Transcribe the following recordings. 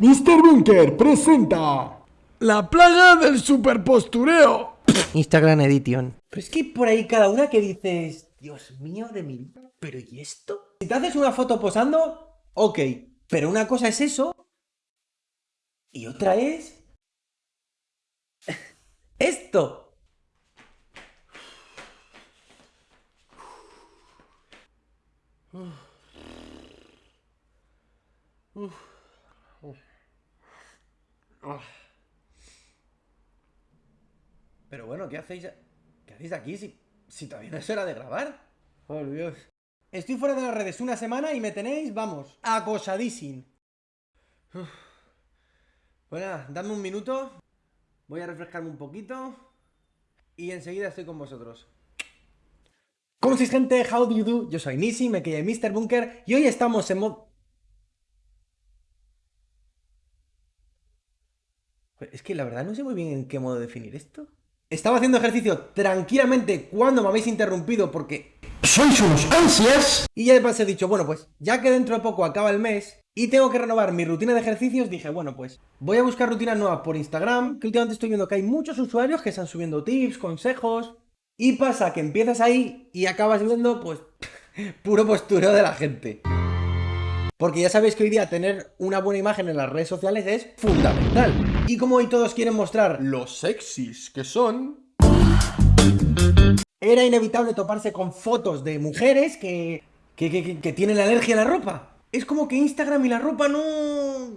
Mr. Bunker presenta La plaga del superpostureo. Instagram Edition. Pero es que por ahí cada una que dices, Dios mío de mi vida, ¿pero y esto? Si te haces una foto posando, ok, pero una cosa es eso y otra es... esto. Pero bueno, ¿qué hacéis? ¿Qué hacéis aquí si, todavía no es hora de grabar? Por Dios. Estoy fuera de las redes una semana y me tenéis, vamos, acosadísimo. Bueno, dame un minuto. Voy a refrescarme un poquito. Y enseguida estoy con vosotros. ¿Cómo estáis gente? How do you do? Yo soy Nisi, me quedé Mr. Bunker y hoy estamos en mod... Es que la verdad no sé muy bien en qué modo definir esto. Estaba haciendo ejercicio tranquilamente cuando me habéis interrumpido porque... ¡Sois unos ansias! Y ya de paso he dicho, bueno pues, ya que dentro de poco acaba el mes y tengo que renovar mi rutina de ejercicios, dije, bueno pues, voy a buscar rutinas nuevas por Instagram, que últimamente estoy viendo que hay muchos usuarios que están subiendo tips, consejos... Y pasa que empiezas ahí y acabas viendo, pues, puro postureo de la gente. Porque ya sabéis que hoy día tener una buena imagen en las redes sociales es fundamental. Y como hoy todos quieren mostrar lo sexys que son, era inevitable toparse con fotos de mujeres que, que, que, que tienen alergia a la ropa. Es como que Instagram y la ropa no,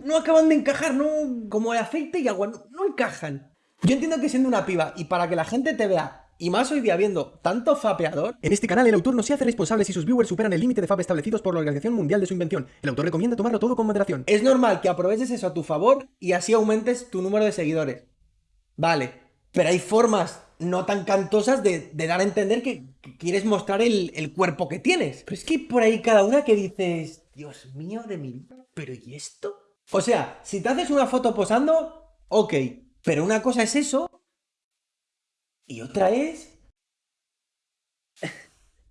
no acaban de encajar, no como el aceite y agua, no, no encajan. Yo entiendo que siendo una piba y para que la gente te vea y más hoy día viendo tanto fapeador, en este canal el autor no se hace responsable si sus viewers superan el límite de FAP establecidos por la Organización Mundial de su invención. El autor recomienda tomarlo todo con moderación. Es normal que aproveches eso a tu favor y así aumentes tu número de seguidores. Vale, pero hay formas no tan cantosas de, dar a entender que, quieres mostrar el, el, cuerpo que tienes. Pero es que por ahí cada una que dices, Dios mío de mi vida, ¿pero y esto? O sea, si te haces una foto posando, ok, pero una cosa es eso y otra es...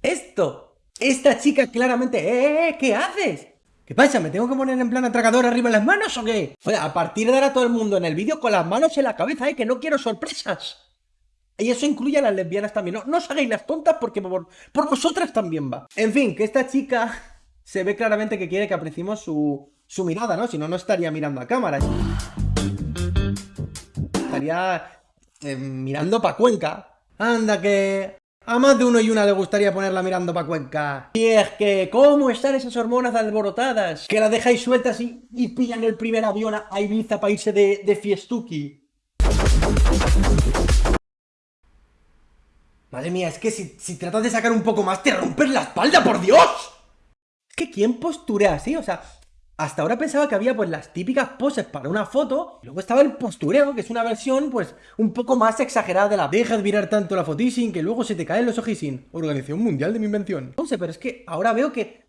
Esto. Esta chica claramente... ¡Eh, eh, eh! ¿Qué haces? ¿Qué pasa? ¿Me tengo que poner en plan atragador arriba en las manos o qué? Oye, a partir de ahora todo el mundo en el vídeo con las manos en la cabeza, ¿eh? Que no quiero sorpresas. Y eso incluye a las lesbianas también. No, no os hagáis las tontas porque por, vosotras también va. En fin, que esta chica se ve claramente que quiere que apreciemos su mirada, ¿no? Si no, no estaría mirando a cámara. Estaría eh, mirando pa' Cuenca. Anda que... A más de uno y una le gustaría ponerla mirando pa' Cuenca. Y es que, ¿cómo están esas hormonas alborotadas? Que las dejáis sueltas y, y pillan el primer avión a Ibiza para irse de, de fiestuki. Madre mía, es que si, si tratas de sacar un poco más te rompes la espalda, por Dios. Es que ¿quién posturea así? O sea, hasta ahora pensaba que había pues las típicas poses para una foto, y luego estaba el postureo, que es una versión pues un poco más exagerada de la deja de mirar tanto la fotísing que luego se te caen los ojísing. Organización Mundial de mi Invención. No sé, pero es que ahora veo que...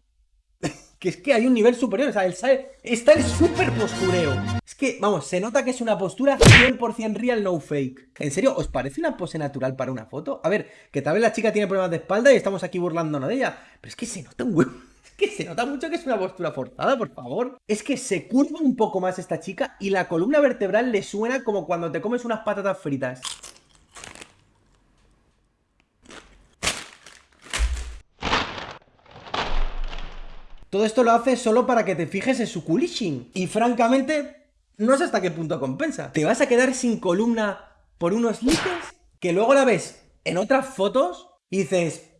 que es que hay un nivel superior, o sea, el, está el super postureo. Es que, vamos, se nota que es una postura 100% real, no fake. ¿En serio? ¿Os parece una pose natural para una foto? A ver, que tal vez la chica tiene problemas de espalda y estamos aquí burlándonos de ella, pero es que se nota un huevo que se nota mucho que es una postura forzada, por favor. Es que se curva un poco más esta chica y la columna vertebral le suena como cuando te comes unas patatas fritas. Todo esto lo hace solo para que te fijes en su culishin. Y francamente, no sé hasta qué punto compensa. Te vas a quedar sin columna por unos líquidos que luego la ves en otras fotos y dices...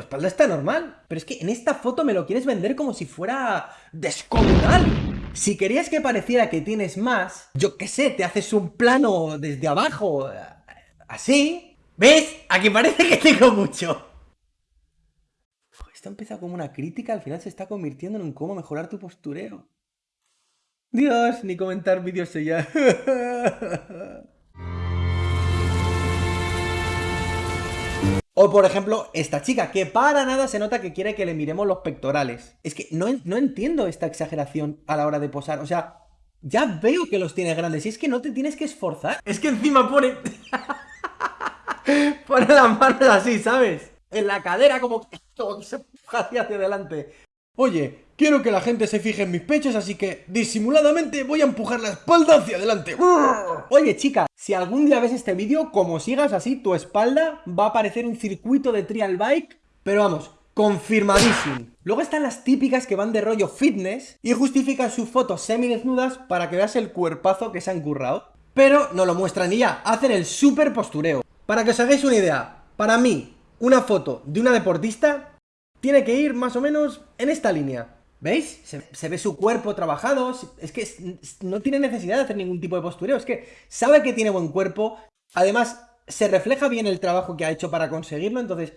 espalda está normal. Pero es que en esta foto me lo quieres vender como si fuera descomunal. Si querías que pareciera que tienes más, yo qué sé, te haces un plano desde abajo, así. ¿Ves? Aquí parece que tengo mucho. Esto empieza como una crítica, al final se está convirtiendo en un cómo mejorar tu postureo. Dios, ni comentar vídeos ya. O por ejemplo, esta chica, que para nada se nota que quiere que le miremos los pectorales. Es que no, no entiendo esta exageración a la hora de posar. O sea, ya veo que los tiene grandes y es que no te tienes que esforzar. Es que encima pone... pone las manos así, ¿sabes? En la cadera como que se hacia adelante. Oye, Quiero que la gente se fije en mis pechos, así que disimuladamente voy a empujar la espalda hacia adelante. Oye, chica, si algún día ves este vídeo, como sigas así, tu espalda va a aparecer un circuito de trial bike, pero vamos, confirmadísimo. Luego están las típicas que van de rollo fitness y justifican sus fotos semidesnudas para que veas el cuerpazo que se han currado. Pero no lo muestran ni ya, hacen el super postureo. Para que os hagáis una idea, para mí, una foto de una deportista tiene que ir más o menos en esta línea. ¿Veis? Se, ve su cuerpo trabajado, es que no tiene necesidad de hacer ningún tipo de postureo, es que sabe que tiene buen cuerpo, además se refleja bien el trabajo que ha hecho para conseguirlo, entonces...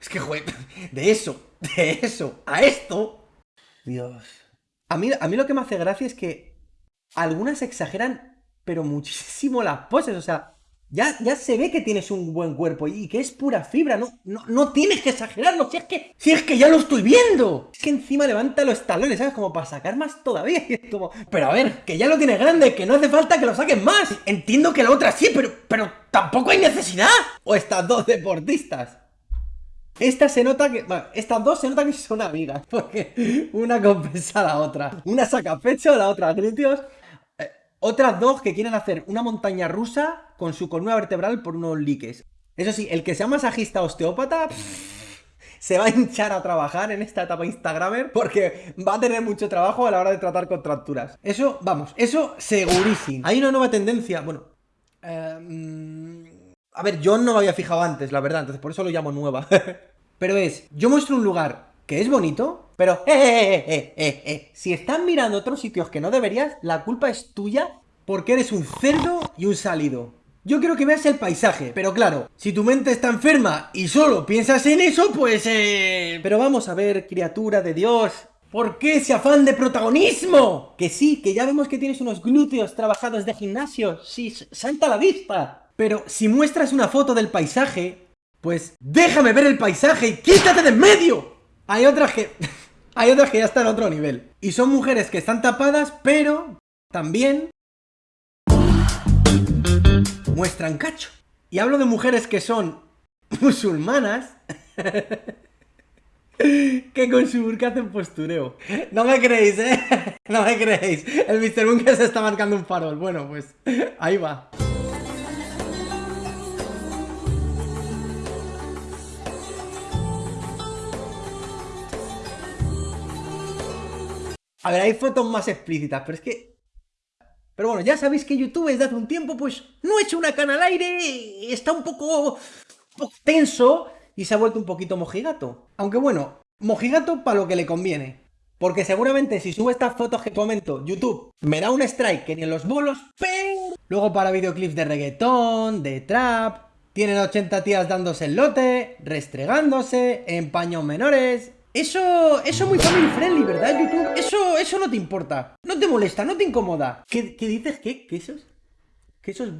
Es que, joder, de eso, de eso, a esto... Dios... A mí, a mí lo que me hace gracia es que algunas exageran, pero muchísimo las poses, o sea, ya, ya se ve que tienes un buen cuerpo y que es pura fibra, no, no, no tienes que exagerarlo, si es que, si es que ya lo estoy viendo. Es que encima levanta los talones, ¿sabes? Como para sacar más todavía. como, pero a ver, que ya lo tienes grande, que no hace falta que lo saques más. Entiendo que la otra sí, pero, pero tampoco hay necesidad. O estas dos deportistas. Esta se nota que. Bueno, estas dos se nota que son amigas. Porque una compensa a la otra. Una saca pecho, la otra glúteos. Otras dos que quieren hacer una montaña rusa con su columna vertebral por unos liques. Eso sí, el que sea masajista osteópata se va a hinchar a trabajar en esta etapa Instagramer porque va a tener mucho trabajo a la hora de tratar contracturas. Eso, vamos, eso segurísimo. Hay una nueva tendencia, bueno... Eh, a ver, yo no me había fijado antes, la verdad, entonces por eso lo llamo nueva. Pero es, yo muestro un lugar que es bonito, pero eh, eh, eh, eh, eh, si estás mirando otros sitios que no deberías, la culpa es tuya porque eres un cerdo y un salido. Yo quiero que veas el paisaje, pero claro, si tu mente está enferma y solo piensas en eso, pues eh... Pero vamos a ver, criatura de Dios, ¿por qué ese afán de protagonismo? Que sí, que ya vemos que tienes unos glúteos trabajados de gimnasio, sí, salta la vista. Pero si muestras una foto del paisaje, pues déjame ver el paisaje y quítate de en medio. Hay otras que... hay otras que ya están a otro nivel. Y son mujeres que están tapadas, pero también muestran cacho. Y hablo de mujeres que son musulmanas que con su burka hacen postureo. No me creéis, ¿eh? No me creéis. El Mr. Bunker se está marcando un farol. Bueno, pues ahí va. A ver, hay fotos más explícitas, pero es que... Pero bueno, ya sabéis que YouTube desde hace un tiempo, pues, no ha hecho una cana al aire, está un poco, tenso y se ha vuelto un poquito mojigato. Aunque bueno, mojigato para lo que le conviene. Porque seguramente si subo estas fotos que comento, YouTube me da un strike que ni en los bolos, pero... Luego para videoclips de reggaetón, de trap, tienen 80 tías dándose el lote, restregándose, en paños menores, eso, eso es muy family friendly, ¿verdad, YouTube? Eso, eso no te importa. No te molesta, no te incomoda. ¿Qué, qué dices? ¿Qué? ¿Qué esos? ¿Qué esos?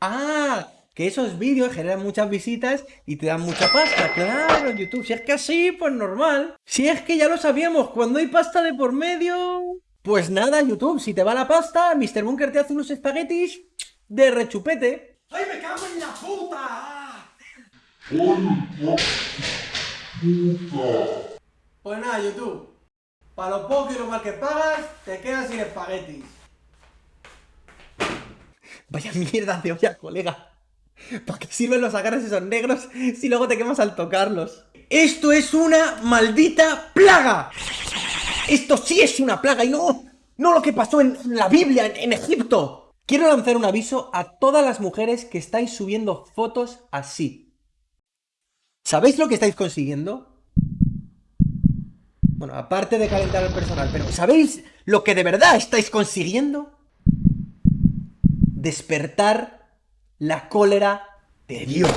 ¡Ah! Que esos vídeos generan muchas visitas y te dan mucha pasta. Claro, YouTube. Si es que así, pues normal. Si es que ya lo sabíamos, cuando hay pasta de por medio... Pues nada, YouTube, si te va la pasta, Mr. Bunker te hace unos espaguetis de rechupete. ¡Ay, me cago en la puta! Pues nada, YouTube. Para lo poco y lo mal que pagas, te quedas sin espaguetis. Vaya mierda de olla, colega. ¿Para qué sirven los agarres esos negros si luego te quemas al tocarlos? ¡Esto es una maldita plaga! Esto sí es una plaga y no, no lo que pasó en la Biblia, en, en Egipto. Quiero lanzar un aviso a todas las mujeres que estáis subiendo fotos así. ¿Sabéis lo que estáis consiguiendo? Bueno, aparte de calentar el personal, pero ¿sabéis lo que de verdad estáis consiguiendo? Despertar la cólera de Dios.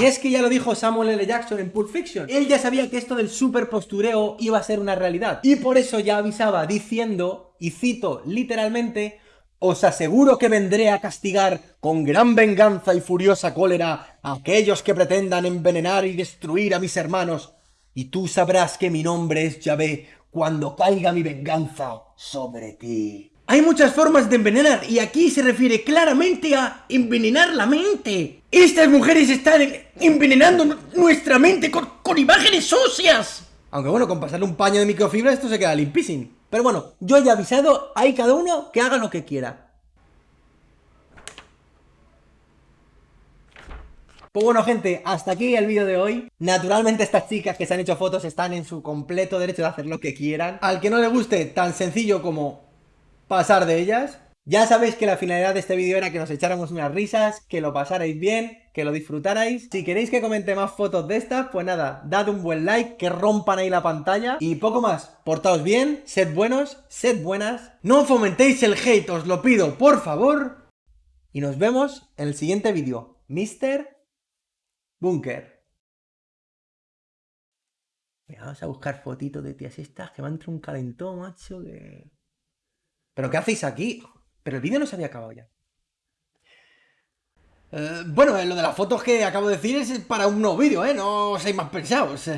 Y es que ya lo dijo Samuel L. Jackson en Pulp Fiction. Él ya sabía que esto del super postureo iba a ser una realidad. Y por eso ya avisaba diciendo, y cito literalmente, os aseguro que vendré a castigar con gran venganza y furiosa cólera a aquellos que pretendan envenenar y destruir a mis hermanos, y tú sabrás que mi nombre es Yahvé cuando caiga mi venganza sobre ti. Hay muchas formas de envenenar, y aquí se refiere claramente a envenenar la mente. Estas mujeres están envenenando nuestra mente con, con imágenes óseas. Aunque bueno, con pasarle un paño de microfibra esto se queda limpísimo. Pero bueno, yo ya he avisado, hay cada uno que haga lo que quiera. Pues bueno gente, hasta aquí el vídeo de hoy. Naturalmente estas chicas que se han hecho fotos están en su completo derecho de hacer lo que quieran. Al que no le guste, tan sencillo como pasar de ellas. Ya sabéis que la finalidad de este vídeo era que nos echáramos unas risas, que lo pasarais bien, que lo disfrutarais. Si queréis que comente más fotos de estas, pues nada, dad un buen like, que rompan ahí la pantalla. Y poco más, portaos bien, sed buenos, sed buenas. No fomentéis el hate, os lo pido, por favor. Y nos vemos en el siguiente vídeo. Mister Búnker. Vamos a buscar fotitos de tías estas que van entre un calentón, macho, que... ¿Pero qué hacéis aquí? Pero el vídeo no se había acabado ya. Eh, bueno, lo de las fotos que acabo de decir es para un nuevo vídeo, ¿eh? No seáis más pensados.